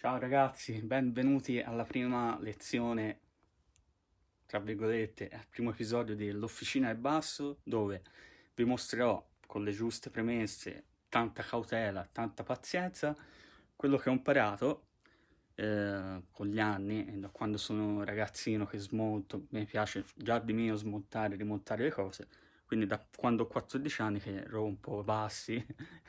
Ciao ragazzi, benvenuti alla prima lezione, tra virgolette, al primo episodio dell'Officina al Basso, dove vi mostrerò con le giuste premesse, tanta cautela, tanta pazienza, quello che ho imparato eh, con gli anni, da quando sono ragazzino che smonto, mi piace già di mio smontare e rimontare le cose, quindi da quando ho 14 anni che rompo passi,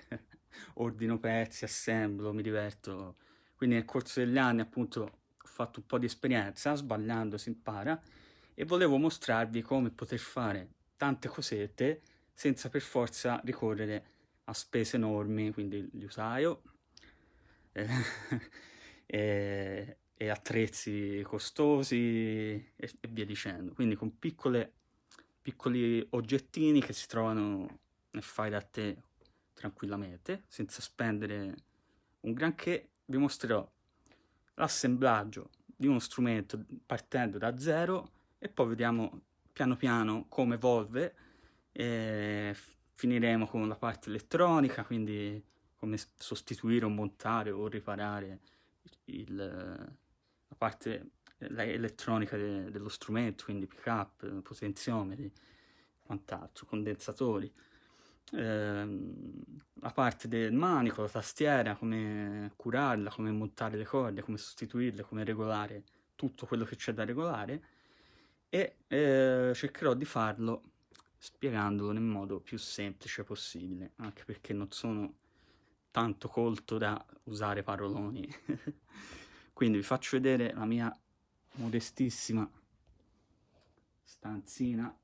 ordino pezzi, assemblo, mi diverto quindi nel corso degli anni appunto ho fatto un po' di esperienza, sbagliando si impara, e volevo mostrarvi come poter fare tante cosette senza per forza ricorrere a spese enormi, quindi l'usaio eh, e, e, attrezzi costosi e, e, via dicendo. Quindi con piccole, piccoli oggettini che si trovano nel fai da te tranquillamente, senza spendere un granché vi mostrerò l'assemblaggio di uno strumento partendo da zero e poi vediamo piano piano come evolve e finiremo con la parte elettronica, quindi come sostituire o montare o riparare il, la parte elettronica de, dello strumento, quindi pick up, potenziometri, quant'altro, condensatori la parte del manico, la tastiera, come curarla, come montare le corde, come sostituirle, come regolare tutto quello che c'è da regolare e eh, cercherò di farlo spiegandolo nel modo più semplice possibile, anche perché non sono tanto colto da usare paroloni. Quindi vi faccio vedere la mia modestissima stanzina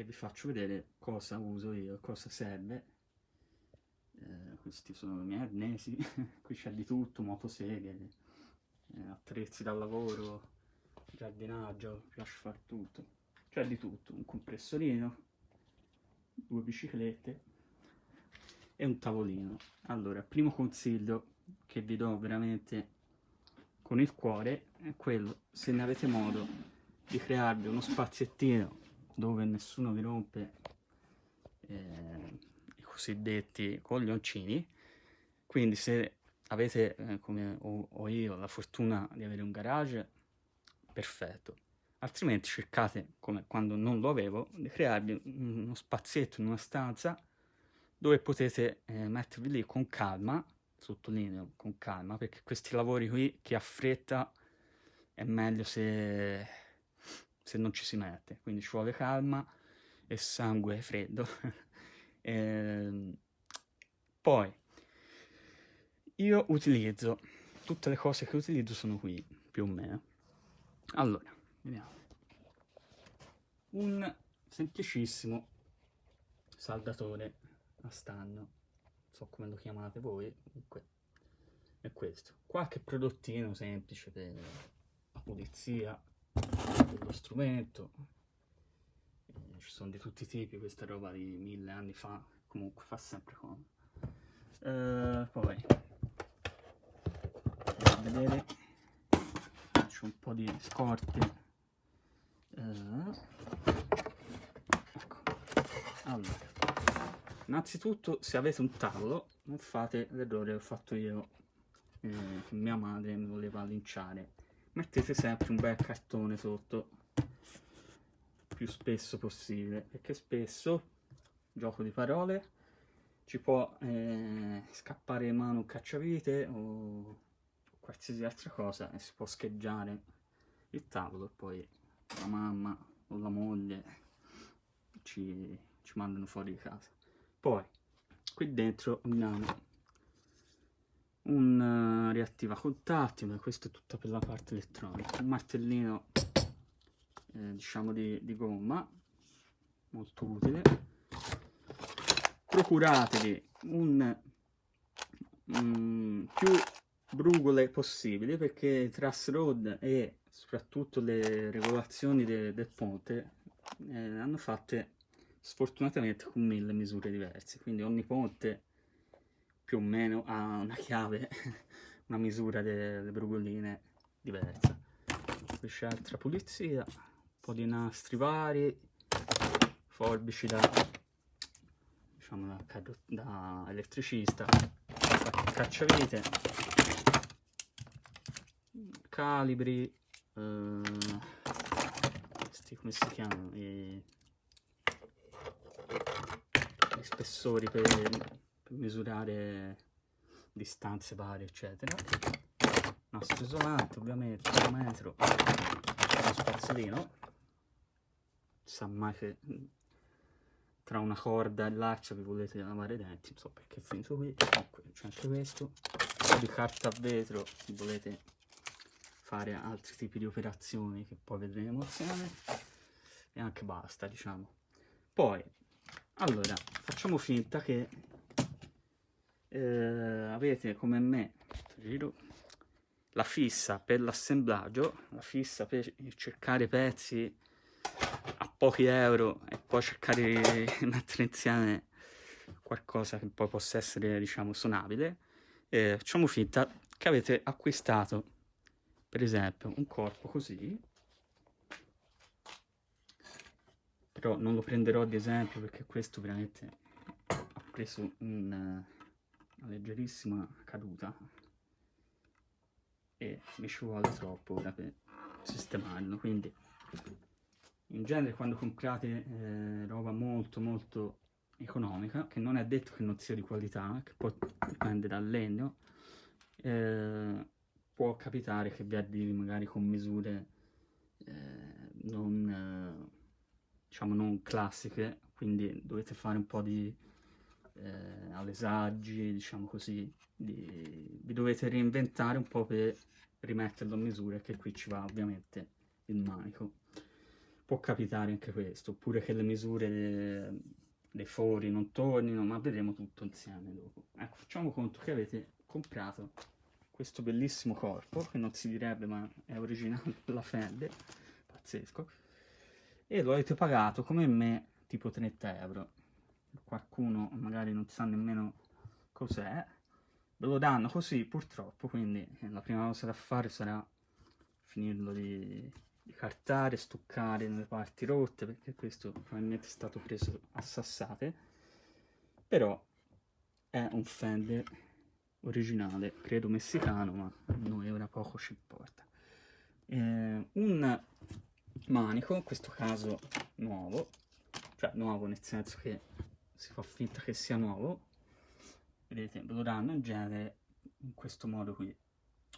e vi faccio vedere cosa uso io, cosa serve. Eh, questi sono i miei arnesi, qui c'è di tutto, motoseghe, eh, attrezzi da lavoro, giardinaggio, mi piace fare tutto. C'è di tutto, un compressorino, due biciclette e un tavolino. Allora, primo consiglio che vi do veramente con il cuore è quello, se ne avete modo, di crearvi uno spaziettino dove nessuno vi rompe eh, i cosiddetti coglioncini. Quindi se avete eh, come ho, ho io la fortuna di avere un garage perfetto. Altrimenti cercate come quando non lo avevo di crearvi uno spazietto in una stanza dove potete eh, mettervi lì con calma sottolineo con calma perché questi lavori qui chi ha fretta è meglio se se non ci si mette, quindi ci vuole calma e sangue freddo. e, ehm, poi, io utilizzo, tutte le cose che utilizzo sono qui, più o meno. Allora, vediamo. Un semplicissimo saldatore a stagno, non so come lo chiamate voi, comunque è questo. Qualche prodottino semplice per la pulizia, dello strumento. Ci sono di tutti i tipi questa roba di mille anni fa comunque fa sempre comodo. Eh, poi vedere. Faccio un po' di scorte. Eh, ecco. Allora innanzitutto se avete un tavolo non fate l'errore che ho fatto io. Eh, mia madre mi voleva linciare mettete sempre un bel cartone sotto più spesso possibile perché spesso gioco di parole ci può eh, scappare in mano un cacciavite o qualsiasi altra cosa e si può scheggiare il tavolo e poi la mamma o la moglie ci, ci mandano fuori di casa. Poi qui dentro abbiamo un uh, reattiva contatti, ma questo è tutto per la parte elettronica, un martellino eh, diciamo di, di, gomma, molto utile, procuratevi un, um, più brugole possibili perché truss rod e soprattutto le regolazioni de, del ponte eh, hanno fatte sfortunatamente con mille misure diverse, quindi ogni ponte più o meno ha una chiave, una misura delle brugoline diversa. Qui c'è altra pulizia, un po' di nastri vari, forbici da, diciamo da, da elettricista, cacciavite, calibri, eh, questi come si chiamano? I, gli spessori per, per misurare distanze varie, eccetera. Nastro isolante, ovviamente, un metro, uno spazzolino. Sa mai che tra una corda e l'arcia vi volete lavare i denti, non so perché è finito qui, comunque c'è anche questo, di carta a vetro se volete fare altri tipi di operazioni che poi vedremo insieme e anche basta diciamo. Poi, allora, facciamo finta che eh, avete come me, la fissa per l'assemblaggio, la fissa per cercare pezzi pochi euro e poi cercare di mettere insieme qualcosa che poi possa essere, diciamo, suonabile, eh, facciamo finta che avete acquistato, per esempio, un corpo così, però non lo prenderò ad esempio perché questo veramente ha preso un, una leggerissima caduta. E mi ci vuole troppo ora per sistemarlo, quindi in genere quando comprate eh, roba molto molto economica, che non è detto che non sia di qualità, che poi dipende dal legno, eh, può capitare che vi arrivi magari con misure eh, non, eh, diciamo non classiche, quindi dovete fare un po' di eh, alesaggi, diciamo così, di, vi dovete reinventare un po' per rimetterlo a misura, che qui ci va ovviamente il manico può capitare anche questo, oppure che le misure dei fori non tornino, ma vedremo tutto insieme dopo. Ecco, facciamo conto che avete comprato questo bellissimo corpo, che non si direbbe ma è originale della Fender, pazzesco, e lo avete pagato come me tipo 30 euro. Qualcuno magari non sa nemmeno cos'è, ve lo danno così purtroppo, quindi la prima cosa da fare sarà finirlo di di cartare, stuccare nelle parti rotte, perché questo probabilmente è stato preso a sassate, però è un Fender originale, credo messicano, ma noi ora poco ci importa. Eh, un manico, in questo caso nuovo, cioè nuovo nel senso che si fa finta che sia nuovo, vedete, ve lo danno in genere in questo modo qui,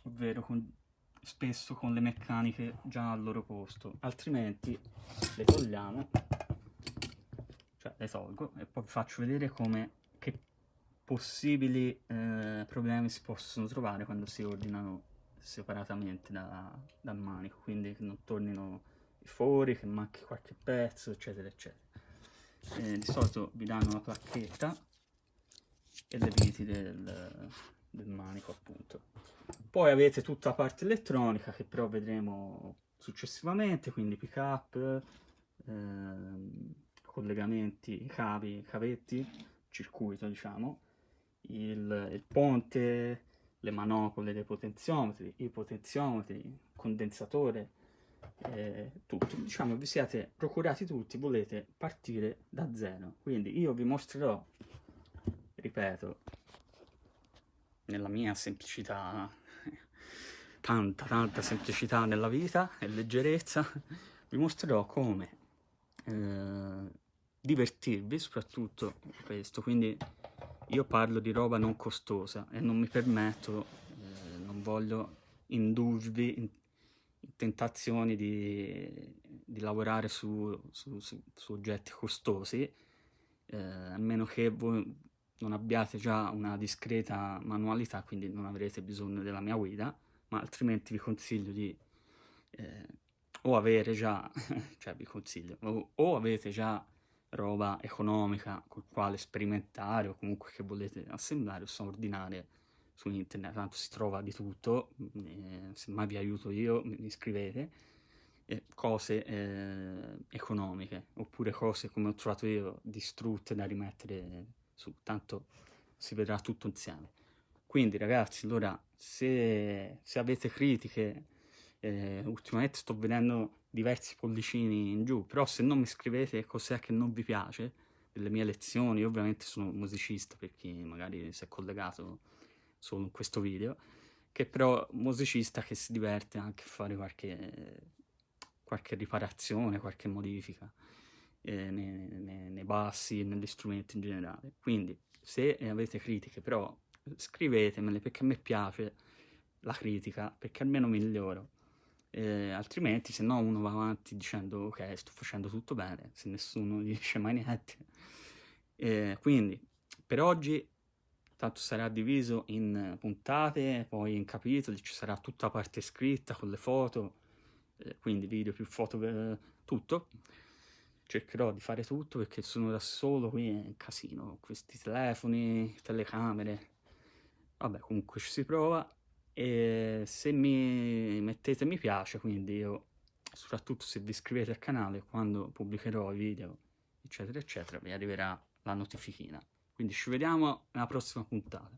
ovvero con spesso con le meccaniche già al loro posto, altrimenti le togliamo, cioè le tolgo e poi vi faccio vedere come che possibili eh, problemi si possono trovare quando si ordinano separatamente da, dal manico, quindi che non tornino i fori, che manchi qualche pezzo, eccetera, eccetera. Eh, di solito vi danno la placchetta e le viti del, del manico, appunto. Poi avete tutta la parte elettronica che però vedremo successivamente, quindi pick up, ehm, collegamenti, cavi, cavetti, circuito diciamo, il, il, ponte, le manopole dei potenziometri, i potenziometri, condensatore, eh, tutto. Diciamo vi siete procurati tutti, volete partire da zero. Quindi io vi mostrerò, ripeto, nella mia semplicità tanta tanta semplicità nella vita e leggerezza, vi mostrerò come eh, divertirvi, soprattutto questo, quindi io parlo di roba non costosa e non mi permetto, eh, non voglio indurvi in, in tentazioni di, di lavorare su, su, su, su, oggetti costosi, eh, a meno che voi non abbiate già una discreta manualità, quindi non avrete bisogno della mia guida, ma altrimenti vi consiglio di eh, o avere già, cioè vi consiglio, o, o, avete già roba economica col quale sperimentare o comunque che volete assemblare o ordinare su internet, tanto si trova di tutto, eh, se mai vi aiuto io mi scrivete, eh, cose eh, economiche, oppure cose come ho trovato io distrutte da rimettere su, tanto si vedrà tutto insieme. Quindi ragazzi, allora, se, se avete critiche, eh, ultimamente sto vedendo diversi pollicini in giù, però se non mi scrivete cos'è che non vi piace delle mie lezioni, io ovviamente sono musicista per chi magari si è collegato in questo video, che però musicista che si diverte anche a fare qualche, qualche riparazione, qualche modifica eh, nei, nei, nei bassi e negli strumenti in generale. Quindi se avete critiche però scrivetemele perché a me piace la critica, perché almeno miglioro. Eh, altrimenti se no uno va avanti dicendo ok sto facendo tutto bene, se nessuno dice mai niente. Eh, quindi per oggi tanto sarà diviso in puntate, poi in capitoli, ci sarà tutta la parte scritta con le foto, eh, quindi video più foto, eh, tutto. Cercherò di fare tutto perché sono da solo, qui è un casino, questi telefoni, telecamere, vabbè comunque ci si prova e se mi mettete mi piace, quindi io, soprattutto se vi iscrivete al canale, quando pubblicherò i video, eccetera, eccetera, vi arriverà la notifichina. Quindi ci vediamo nella prossima puntata.